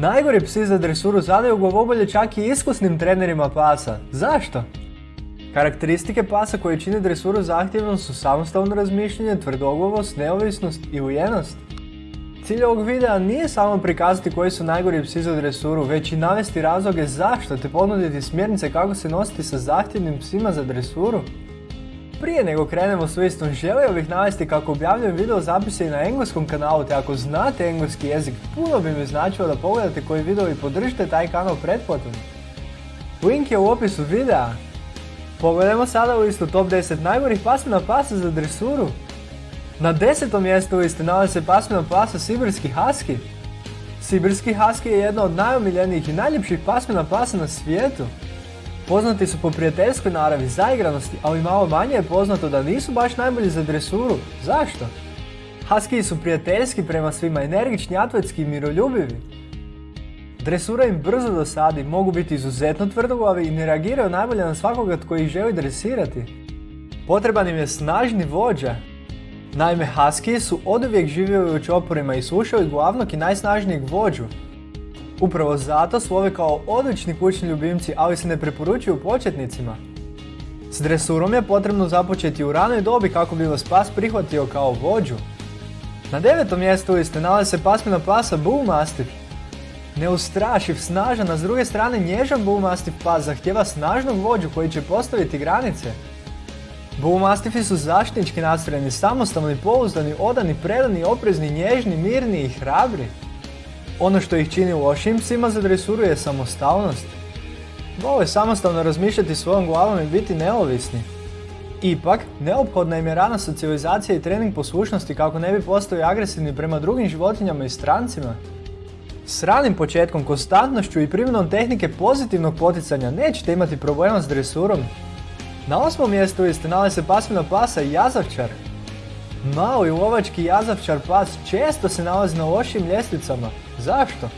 Najgori psi za dresuru zadaju glavobolje čak i iskusnim trenerima pasa. Zašto? Karakteristike pasa koje čine dresuru zahtjevnom su samostalno razmišljanje, tvrdoglavost, neovisnost i ujenost. Cilj ovog videa nije samo prikazati koji su najgori psi za dresuru, već i navesti razloge zašto te ponuditi smjernice kako se nositi sa zahtjevnim psima za dresuru. Prije nego krenemo s listom, želio bih navesti kako objavljujem video zapise i na engleskom kanalu, te ako znate engleski jezik, puno bi mi značilo da pogledate koji video i podržite taj kanal pretplatom. Link je u opisu videa. Pogledajmo sada listu top 10 najgorih pasmina pasa za dresuru. Na desetom mjestu liste nalazi se pasmina pasa Sibirski Husky. Sibirski Husky je jedna od najomiljenijih i najljepših pasmina pasa na svijetu. Poznati su po prijateljskoj naravi, zaigranosti, ali malo manje je poznato da nisu baš najbolji za dresuru. Zašto? Husky su prijateljski prema svima, energični, atletski i miroljubivi. Dresura im brzo dosadi, mogu biti izuzetno tvrdoglavi i ne reagiraju najbolje na svakoga tko ih želi dresirati. Potreban im je snažni vođa. Naime, Husky su oduvijek živjeli u čoporima i slušali glavnog i najsnažnijeg vođu. Upravo zato slove kao odlični kućni ljubimci, ali se ne preporučuju početnicima. S dresurom je potrebno započeti u ranoj dobi kako bi vas pas prihvatio kao vođu. Na devetom mjestu liste nalazi se pasmina pasa Bull Mastiff. Neustrašiv, snažan, a s druge strane nježan Bull Mastiff pas zahtjeva snažnog vođu koji će postaviti granice. Bull Mastiffi su zaštitnički nastrojeni, samostalni, pouzdani, odani, predani, oprezni, nježni, mirni i hrabri. Ono što ih čini lošim psima za dresuru je samostalnost. Vole samostalno razmišljati svojom glavom i biti neovisni. Ipak, neophodna im je rana socijalizacija i trening poslušnosti kako ne bi postali agresivni prema drugim životinjama i strancima. S ranim početkom, konstantnošću i primjenom tehnike pozitivnog poticanja nećete imati problema s dresurom. Na osmom mjestu liste nalazi se pasmina pasa Jazavčar. Mali lovački jazavčar pas često se nalazi na lošim ljestvicama. Zašto?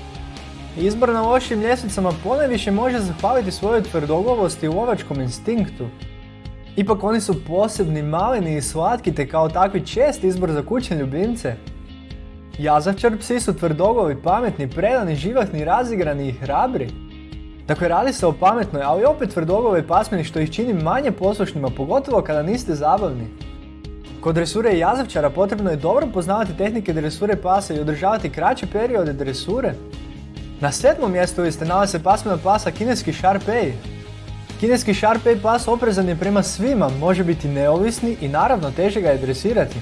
Izbor na lošim ljestvicama ponajviše može zahvaliti svojoj tvrdoglavosti i lovačkom instinktu. Ipak oni su posebni, maleni i slatki te kao takvi čest izbor za kućne ljubimce. Jazavčar psi su tvrdoglavi, pametni, predani, živahni, razigrani i hrabri. Dakle, radi se o pametnoj, ali opet tvrdoglavoj pasmini što ih čini manje poslušnima, pogotovo kada niste zabavni. Kod dresure jazavčara potrebno je dobro poznavati tehnike dresure pasa i održavati kraće periode dresure. Na sedmom mjestu liste nalazi se pasmina pasa kineski Sharpei. Kineski Sharpei pas oprezan je prema svima, može biti neovisni i naravno teže ga je dresirati.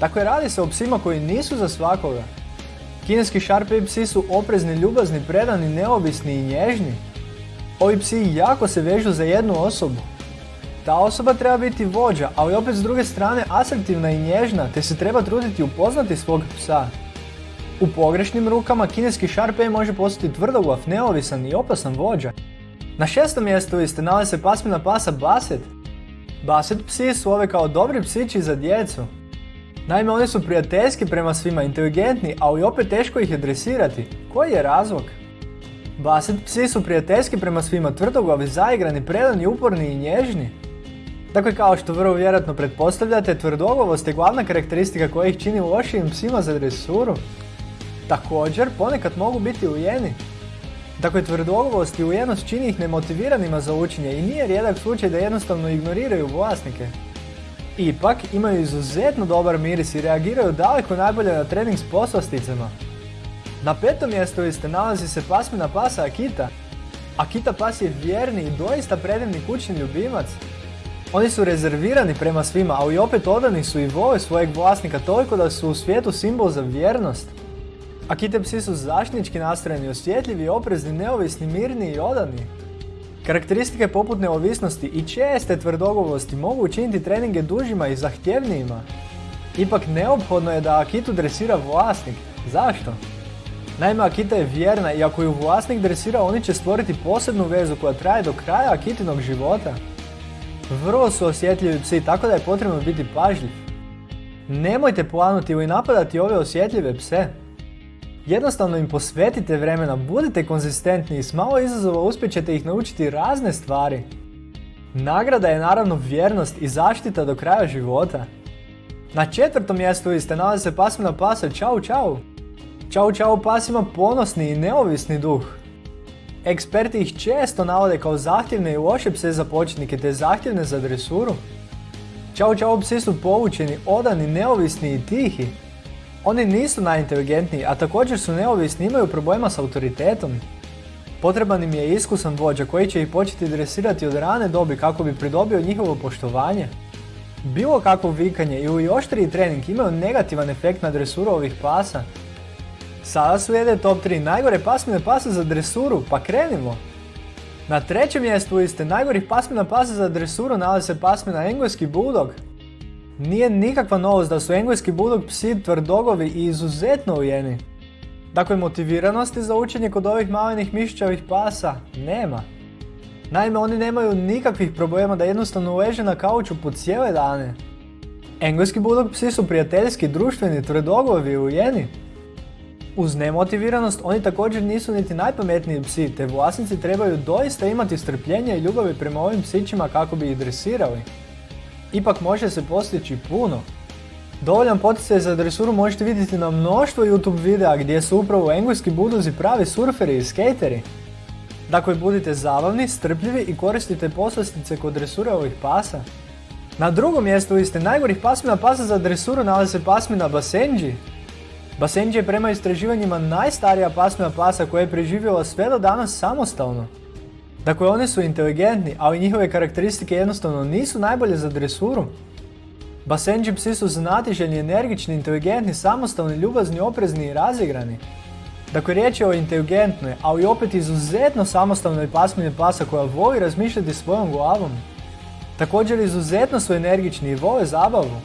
Dakle, radi se o psima koji nisu za svakoga. Kineski Sharpei psi su oprezni, ljubazni, predani, neovisni i nježni. Ovi psi jako se vežu za jednu osobu. Ta osoba treba biti vođa, ali opet s druge strane asertivna i nježna, te se treba truditi upoznati svog psa. U pogrešnim rukama kineski Sharpei može postati tvrdoglav, neovisan i opasan vođa. Na šestom mjestu liste nalazi se pasmina pasa Basset. Basset psi su ove kao dobri psići za djecu. Naime, oni su prijateljski prema svima, inteligentni, ali opet teško ih je dresirati. Koji je razlog? Basset psi su prijateljski prema svima, tvrdoglavi, zaigrani, predani, uporni i nježni. Dakle, kao što vrlo vjerojatno pretpostavljate, tvrdoglavost je glavna karakteristika koja ih čini lošijim psima za dresuru. Također, ponekad mogu biti ujeni. Dakle, tvrdoglavost i ujenost čini ih nemotiviranima za učenje i nije rijedak slučaj da jednostavno ignoriraju vlasnike. Ipak, imaju izuzetno dobar miris i reagiraju daleko najbolje na trening s poslasticama. Na petom mjestu liste nalazi se pasmina pasa Akita. Akita pas je vjerni i doista predivni kućni ljubimac. Oni su rezervirani prema svima, ali opet odani su i vole svojeg vlasnika toliko da su u svijetu simbol za vjernost. Akite psi su zaštitnički nastrojeni, osjetljivi, oprezni, neovisni, mirni i odani. Karakteristike poput neovisnosti i česte tvrdoglavosti mogu učiniti treninge dužima i zahtjevnijima. Ipak neophodno je da Akitu dresira vlasnik. Zašto? Naime, Akita je vjerna i ako ju vlasnik dresira, oni će stvoriti posebnu vezu koja traje do kraja Akitinog života. Vrlo su osjetljivi psi, tako da je potrebno biti pažljiv. Nemojte planuti ili napadati ove osjetljive pse. Jednostavno im posvetite vremena, budite konzistentni i s malo izazova uspjet ćete ih naučiti razne stvari. Nagrada je naravno vjernost i zaštita do kraja života. Na četvrtom mjestu liste nalazi se pasmina pasa Čau Čau. Čau Čau pas ima ponosni i neovisni duh. Eksperti ih često navode kao zahtjevne i loše pse za početnike te zahtjevne za dresuru. Čau Čau psi su povučeni, odani, neovisni i tihi. Oni nisu najinteligentniji, a također su neovisni i imaju problema s autoritetom. Potreban im je iskusan vođa koji će ih početi dresirati od rane dobi kako bi pridobio njihovo poštovanje. Bilo kakvo vikanje ili oštriji trening imaju negativan efekt na dresuru ovih pasa. Sada su jede top 3 najgore pasmine pasa za dresuru, pa krenimo! Na trećem mjestu liste najgorih pasmina pasa za dresuru nalazi se pasmina engleski bulldog. Nije nikakva novost da su engleski bulldog psi tvrdogovi i izuzetno ujeni. Dakle, motiviranosti za učenje kod ovih malenih mišićavih pasa nema. Naime, oni nemaju nikakvih problema da jednostavno leže na kauču po cijele dane. Engleski bulldog psi su prijateljski, društveni, tvrdogovi i ujeni. Uz nemotiviranost oni također nisu niti najpametniji psi, te vlasnici trebaju doista imati strpljenja i ljubavi prema ovim psićima kako bi ih dresirali. Ipak može se postići puno. Dovoljan poticaj za dresuru možete vidjeti na mnoštvo YouTube videa gdje su upravo engleski buduzi pravi surferi i skateri. Dakle, budite zabavni, strpljivi i koristite poslastice kod dresure ovih pasa. Na drugom mjestu liste najgorih pasmina pasa za dresuru nalazi se pasmina Basenji. Basenji je prema istraživanjima najstarija pasmina pasa koja je preživjela sve do danas samostalno. Dakle, oni su inteligentni, ali njihove karakteristike jednostavno nisu najbolje za dresuru. Basenji psi su znatiželjni, energični, inteligentni, samostalni, ljubazni, oprezni i razigrani. Dakle, riječ je o inteligentnoj, ali opet izuzetno samostalnoj pasmini pasa koja voli razmišljati svojom glavom. Također izuzetno su energični i vole zabavu.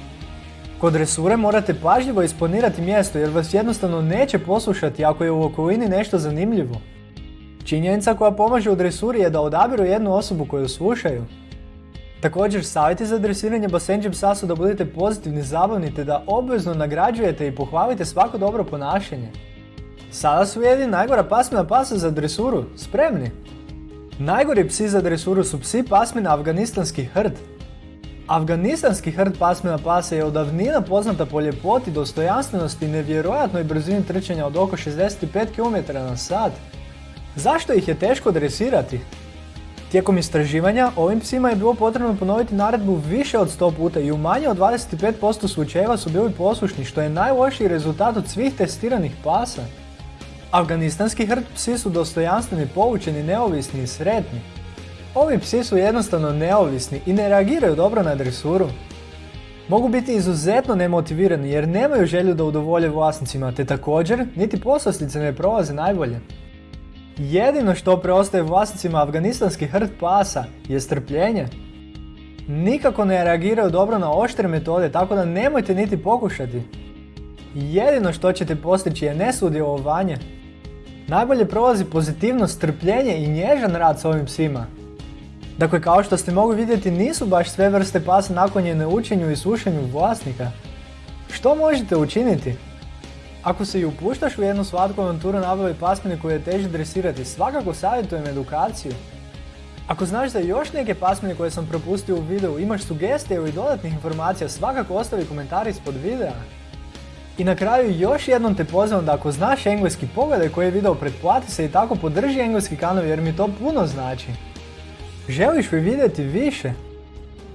Kod dresure morate pažljivo isponirati mjesto jer vas jednostavno neće poslušati ako je u okolini nešto zanimljivo. Činjenica koja pomaže u dresuri je da odabiru jednu osobu koju slušaju. Također, savjeti za dresiranje basenđe psa su da budete pozitivni, zabavni te da obvezno nagrađujete i pohvalite svako dobro ponašanje. Sada su jedini najgora pasmina pasa za dresuru, spremni! Najgori psi za dresuru su psi pasmina afganistanski hrd. Afganistanski hrd pasmina pasa je od davnina poznata po ljepoti, dostojanstvenosti i nevjerojatnoj brzini trčanja od oko 65 km na sat. Zašto ih je teško dresirati? Tijekom istraživanja ovim psima je bilo potrebno ponoviti naredbu više od 100 puta i u manje od 25% slučajeva su bili poslušni što je najlošiji rezultat od svih testiranih pasa. Afganistanski hrd psi su dostojanstveni, poučeni, neovisni i sretni. Ovi psi su jednostavno neovisni i ne reagiraju dobro na dresuru. Mogu biti izuzetno nemotivirani jer nemaju želju da udovolje vlasnicima, te također niti poslastice ne prolaze najbolje. Jedino što preostaje vlasnicima afganistanskih hrd pasa je strpljenje. Nikako ne reagiraju dobro na oštre metode, tako da nemojte niti pokušati. Jedino što ćete postići je nesudjelovanje. Najbolje prolazi pozitivnost, strpljenje i nježan rad s ovim psima. Dakle, kao što ste mogli vidjeti, nisu baš sve vrste pasa naklonjene učenju i slušanju vlasnika. Što možete učiniti? Ako se i upuštaš u jednu slatku avanturu nabave pasmine koje je teže dresirati, svakako savjetujem edukaciju. Ako znaš za još neke pasmine koje sam propustio u videu, imaš sugestije ili dodatnih informacija, svakako ostavi komentar ispod videa. I na kraju još jednom te pozivam da ako znaš engleski pogledaj koji je video, pretplati se i tako podrži engleski kanal jer mi to puno znači. Želiš li vidjeti više?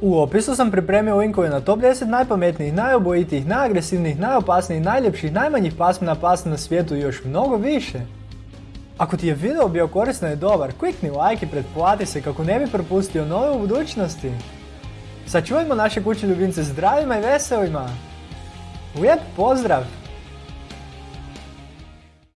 U opisu sam pripremio linkove na top 10 najpametnijih, najobojitijih, najagresivnijih, najopasnijih, najljepših, najmanjih pasmina pasa na svijetu i još mnogo više. Ako ti je video bio korisno i dobar, klikni like i pretplati se kako ne bi propustio nove u budućnosti. Sačuvajmo naše kuće ljubimce zdravima i veselima! Lijep pozdrav!